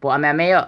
不，阿没有。